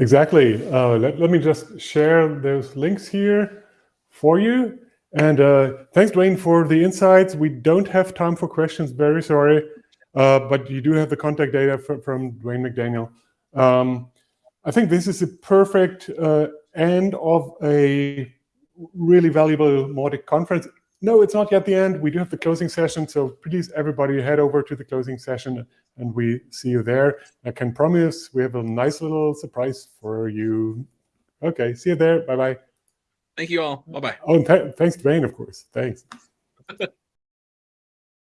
Exactly. Uh, let, let me just share those links here for you. And uh, thanks, Dwayne, for the insights. We don't have time for questions, very sorry. Uh, but you do have the contact data from, from Dwayne McDaniel. Um, I think this is a perfect uh, end of a really valuable Mautic conference. No, it's not yet the end. We do have the closing session. So please, everybody, head over to the closing session and we see you there. I can promise we have a nice little surprise for you. Okay, see you there. Bye-bye. Thank you all. Bye-bye. Oh, th thanks, Dwayne, of course. Thanks. hey,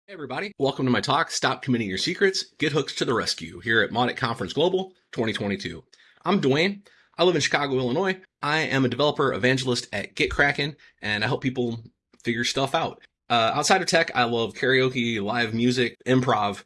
everybody. Welcome to my talk, Stop Committing Your Secrets, Git Hooks to the Rescue, here at Mautic Conference Global 2022. I'm Dwayne. I live in Chicago, Illinois. I am a developer evangelist at GitKraken, and I help people figure stuff out. Uh, outside of tech, I love karaoke, live music, improv,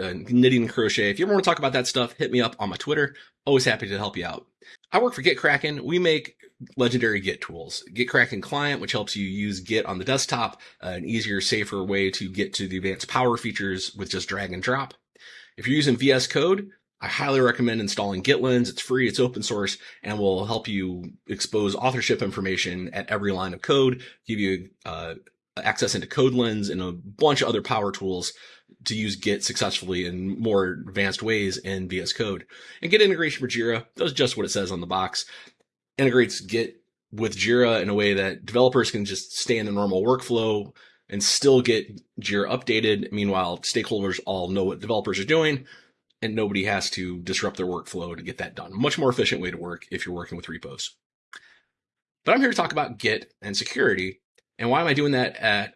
uh, knitting and crochet. If you ever want to talk about that stuff, hit me up on my Twitter. Always happy to help you out. I work for GitKraken. We make legendary Git tools. GitKraken Client, which helps you use Git on the desktop, uh, an easier, safer way to get to the advanced power features with just drag and drop. If you're using VS Code, I highly recommend installing GitLens. It's free, it's open source, and will help you expose authorship information at every line of code, give you uh, access into CodeLens and a bunch of other power tools to use Git successfully in more advanced ways in VS Code. And Git integration for Jira does just what it says on the box. Integrates Git with Jira in a way that developers can just stay in the normal workflow and still get Jira updated. Meanwhile, stakeholders all know what developers are doing and nobody has to disrupt their workflow to get that done. Much more efficient way to work if you're working with repos. But I'm here to talk about Git and security. And why am I doing that at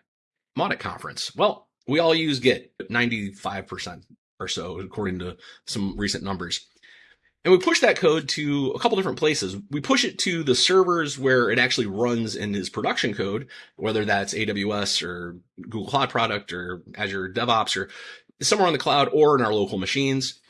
Mautic conference? Well, we all use Git, 95% or so, according to some recent numbers. And we push that code to a couple different places. We push it to the servers where it actually runs in his production code, whether that's AWS or Google Cloud Product or Azure DevOps or somewhere on the cloud or in our local machines.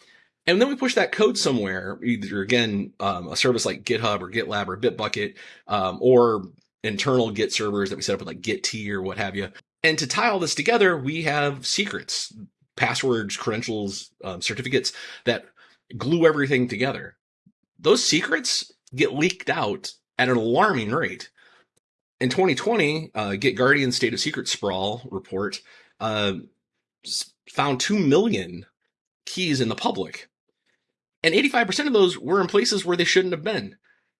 And then we push that code somewhere, either again, um, a service like GitHub or GitLab or Bitbucket, um, or internal Git servers that we set up with like Gitea or what have you. And to tie all this together, we have secrets, passwords, credentials, um, certificates that glue everything together. Those secrets get leaked out at an alarming rate. In 2020, uh, GitGuardian State of Secret Sprawl report uh, found 2 million keys in the public. And 85% of those were in places where they shouldn't have been.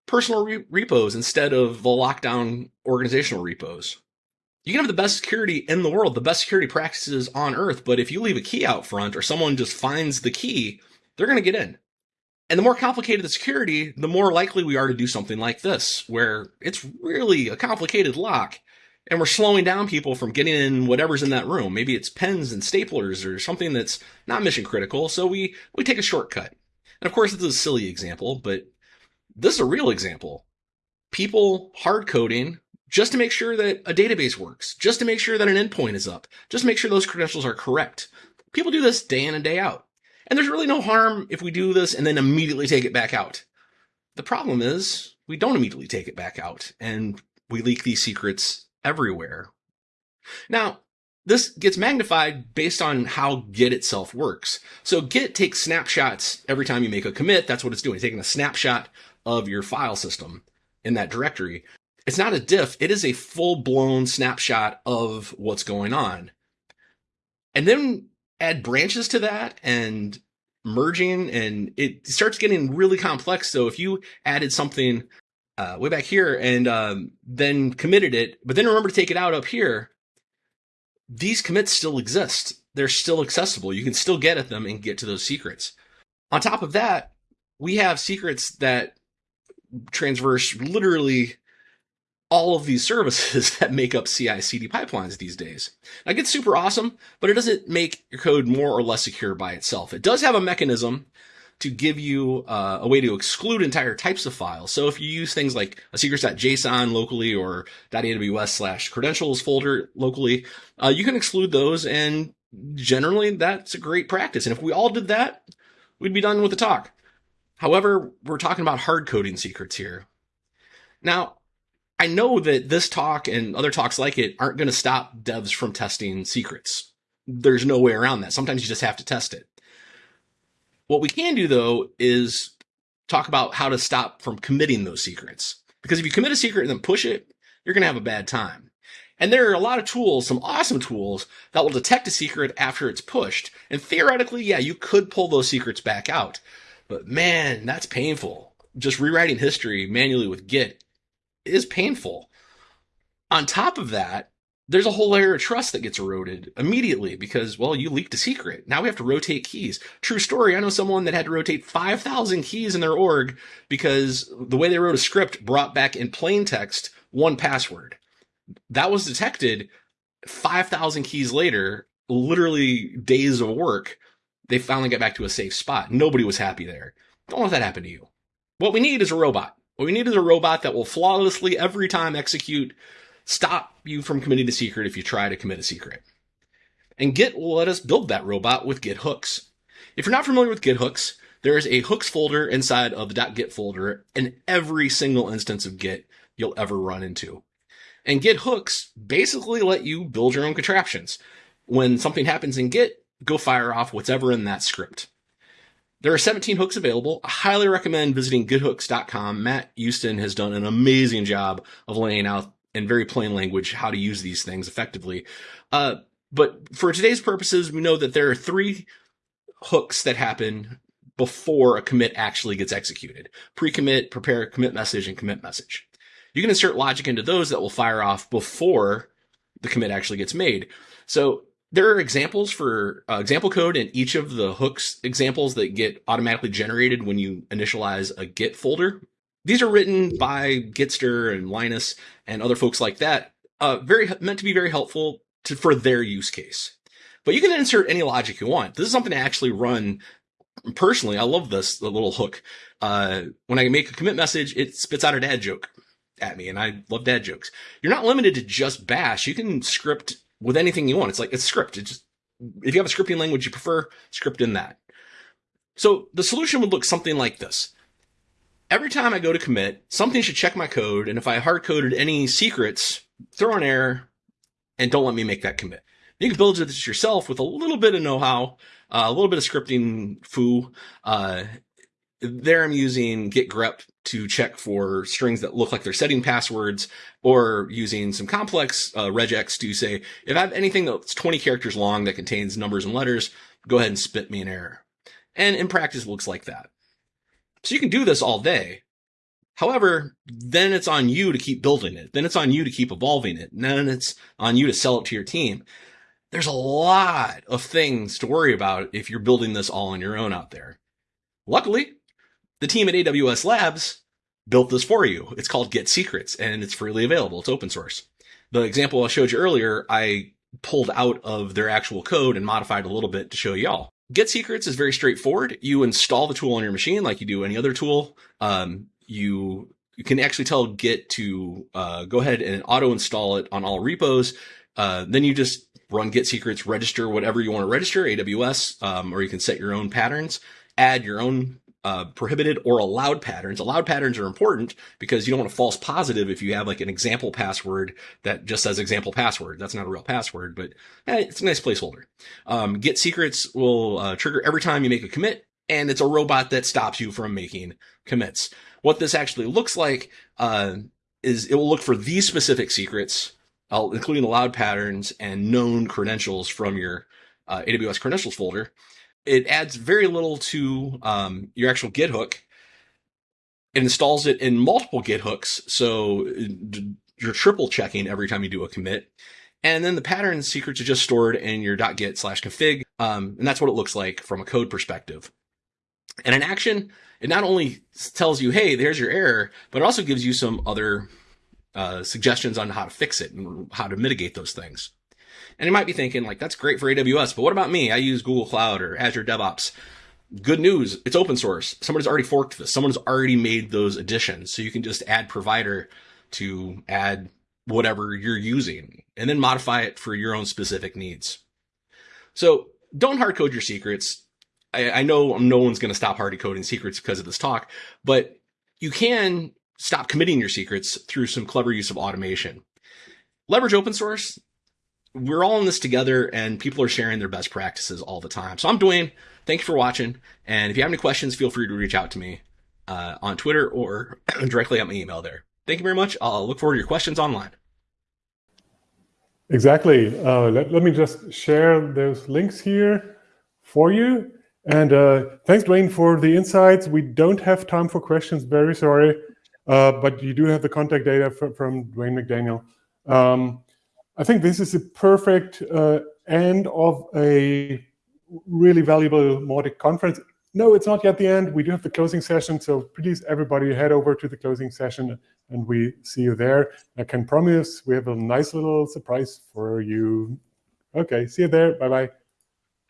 Personal re repos instead of the lockdown organizational repos. You can have the best security in the world, the best security practices on earth, but if you leave a key out front or someone just finds the key, they're going to get in. And the more complicated the security, the more likely we are to do something like this, where it's really a complicated lock and we're slowing down people from getting in whatever's in that room. Maybe it's pens and staplers or something that's not mission critical. So we, we take a shortcut. And of course, this is a silly example, but this is a real example. People hard coding just to make sure that a database works, just to make sure that an endpoint is up, just to make sure those credentials are correct. People do this day in and day out. And there's really no harm if we do this and then immediately take it back out. The problem is we don't immediately take it back out and we leak these secrets everywhere. Now, this gets magnified based on how Git itself works. So Git takes snapshots every time you make a commit. That's what it's doing. Taking a snapshot of your file system in that directory. It's not a diff. It is a full blown snapshot of what's going on. And then add branches to that and merging and it starts getting really complex. So if you added something uh, way back here and um, then committed it, but then remember to take it out up here, these commits still exist. They're still accessible. You can still get at them and get to those secrets. On top of that, we have secrets that transverse literally all of these services that make up CI CD pipelines these days. Now, Git's super awesome, but it doesn't make your code more or less secure by itself. It does have a mechanism to give you uh, a way to exclude entire types of files. So if you use things like a secrets.json locally or .aws slash credentials folder locally, uh, you can exclude those and generally that's a great practice. And if we all did that, we'd be done with the talk. However, we're talking about hard coding secrets here. Now, I know that this talk and other talks like it aren't going to stop devs from testing secrets. There's no way around that. Sometimes you just have to test it. What we can do though is talk about how to stop from committing those secrets. Because if you commit a secret and then push it, you're going to have a bad time. And there are a lot of tools, some awesome tools that will detect a secret after it's pushed. And theoretically, yeah, you could pull those secrets back out. But man, that's painful. Just rewriting history manually with Git is painful. On top of that, there's a whole layer of trust that gets eroded immediately because, well, you leaked a secret. Now we have to rotate keys. True story. I know someone that had to rotate 5,000 keys in their org because the way they wrote a script brought back in plain text one password. That was detected 5,000 keys later, literally days of work. They finally got back to a safe spot. Nobody was happy there. Don't let that happen to you. What we need is a robot. What we need is a robot that will flawlessly every time execute stop you from committing a secret if you try to commit a secret. And Git will let us build that robot with Git hooks. If you're not familiar with Git hooks, there is a hooks folder inside of the .git folder in every single instance of Git you'll ever run into. And Git hooks basically let you build your own contraptions. When something happens in Git, go fire off whatever in that script. There are 17 hooks available. I highly recommend visiting githooks.com. Matt Hudson has done an amazing job of laying out in very plain language how to use these things effectively. Uh, but for today's purposes, we know that there are three hooks that happen before a commit actually gets executed. Pre-commit, prepare commit message, and commit message. You can insert logic into those that will fire off before the commit actually gets made. So there are examples for uh, example code in each of the hooks examples that get automatically generated when you initialize a Git folder. These are written by Gitster and Linus and other folks like that. Uh, very meant to be very helpful to, for their use case. But you can insert any logic you want. This is something I actually run personally. I love this little hook. Uh, when I make a commit message, it spits out a dad joke at me, and I love dad jokes. You're not limited to just Bash. You can script with anything you want. It's like it's script. It's just if you have a scripting language you prefer, script in that. So the solution would look something like this every time I go to commit, something should check my code. And if I hard coded any secrets, throw an error and don't let me make that commit. You can build this yourself with a little bit of know-how, uh, a little bit of scripting foo. Uh, there I'm using git grep to check for strings that look like they're setting passwords or using some complex uh, regex to say, if I have anything that's 20 characters long that contains numbers and letters, go ahead and spit me an error. And in practice it looks like that. So you can do this all day. However, then it's on you to keep building it. Then it's on you to keep evolving it. And then it's on you to sell it to your team. There's a lot of things to worry about if you're building this all on your own out there. Luckily, the team at AWS Labs built this for you. It's called Git Secrets and it's freely available. It's open source. The example I showed you earlier, I pulled out of their actual code and modified a little bit to show y'all. Git Secrets is very straightforward. You install the tool on your machine like you do any other tool. Um, you, you can actually tell Git to uh, go ahead and auto install it on all repos. Uh, then you just run Git Secrets, register whatever you want to register, AWS, um, or you can set your own patterns, add your own uh, prohibited or allowed patterns. Allowed patterns are important because you don't want a false positive if you have like an example password that just says example password. That's not a real password, but eh, it's a nice placeholder. Um, Git secrets will uh, trigger every time you make a commit, and it's a robot that stops you from making commits. What this actually looks like uh, is it will look for these specific secrets, including allowed patterns and known credentials from your uh, AWS credentials folder it adds very little to um, your actual Git hook. It installs it in multiple Git hooks, so you're triple checking every time you do a commit. And then the pattern secrets are just stored in your .git slash config, um, and that's what it looks like from a code perspective. And in action, it not only tells you, hey, there's your error, but it also gives you some other uh, suggestions on how to fix it and how to mitigate those things. And you might be thinking, like, that's great for AWS, but what about me? I use Google Cloud or Azure DevOps. Good news, it's open source. Somebody's already forked this. Someone's already made those additions. So you can just add provider to add whatever you're using and then modify it for your own specific needs. So don't hard code your secrets. I, I know no one's going to stop hard coding secrets because of this talk, but you can stop committing your secrets through some clever use of automation. Leverage open source we're all in this together and people are sharing their best practices all the time. So I'm Dwayne. Thank you for watching. And if you have any questions, feel free to reach out to me. uh, on Twitter or directly at my email there. Thank you very much. I'll look forward to your questions online. Exactly. Uh, let, let me just share those links here for you. And uh, thanks, Dwayne, for the insights. We don't have time for questions, very sorry. Uh, but you do have the contact data from, from Dwayne McDaniel. Um, I think this is a perfect uh, end of a really valuable Mautic conference. No, it's not yet the end. We do have the closing session. So please, everybody, head over to the closing session and we see you there. I can promise we have a nice little surprise for you. Okay, see you there. Bye-bye.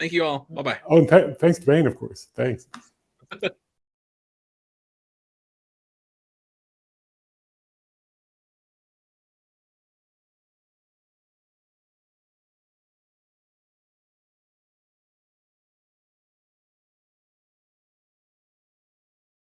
Thank you all. Bye-bye. Oh, th thanks, Dwayne, of course. Thanks.